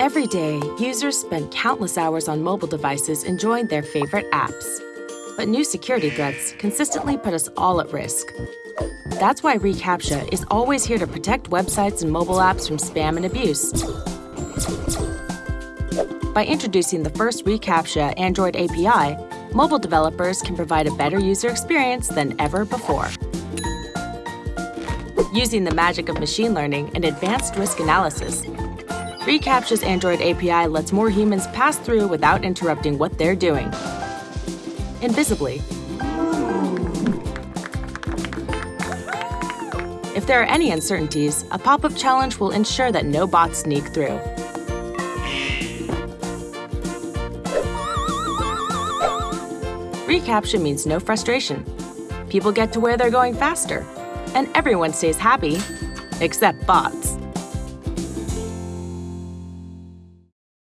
Every day, users spend countless hours on mobile devices enjoying their favorite apps. But new security threats consistently put us all at risk. That's why reCAPTCHA is always here to protect websites and mobile apps from spam and abuse. By introducing the first reCAPTCHA Android API, mobile developers can provide a better user experience than ever before. Using the magic of machine learning and advanced risk analysis, reCAPTCHA's Android API lets more humans pass through without interrupting what they're doing. Invisibly. If there are any uncertainties, a pop-up challenge will ensure that no bots sneak through. reCAPTCHA means no frustration. People get to where they're going faster, and everyone stays happy, except bots.